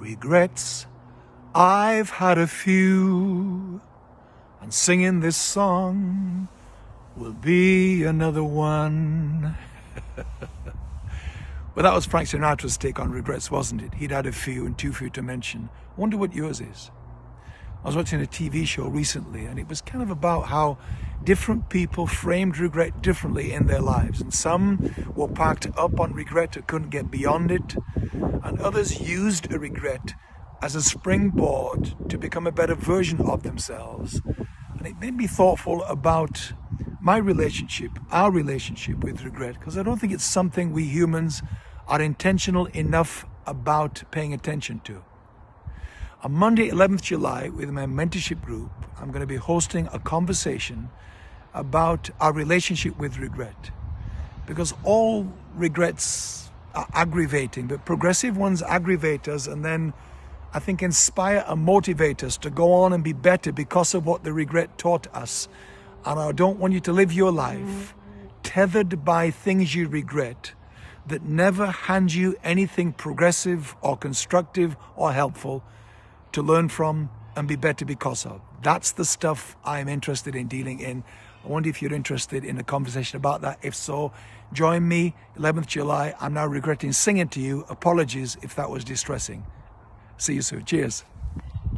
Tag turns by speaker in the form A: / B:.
A: Regrets, I've had a few, and singing this song will be another one. well, that was Frank Sinatra's take on regrets, wasn't it? He'd had a few and too few to mention. Wonder what yours is. I was watching a TV show recently and it was kind of about how different people framed regret differently in their lives. And some were packed up on regret and couldn't get beyond it. And others used a regret as a springboard to become a better version of themselves. And it made me thoughtful about my relationship, our relationship with regret, because I don't think it's something we humans are intentional enough about paying attention to. On Monday, 11th July, with my mentorship group, I'm going to be hosting a conversation about our relationship with regret. Because all regrets are aggravating, but progressive ones aggravate us and then I think inspire and motivate us to go on and be better because of what the regret taught us. And I don't want you to live your life tethered by things you regret that never hand you anything progressive or constructive or helpful to learn from and be better because of. That's the stuff I'm interested in dealing in. I wonder if you're interested in a conversation about that. If so, join me 11th July. I'm now regretting singing to you. Apologies if that was distressing. See you soon. Cheers.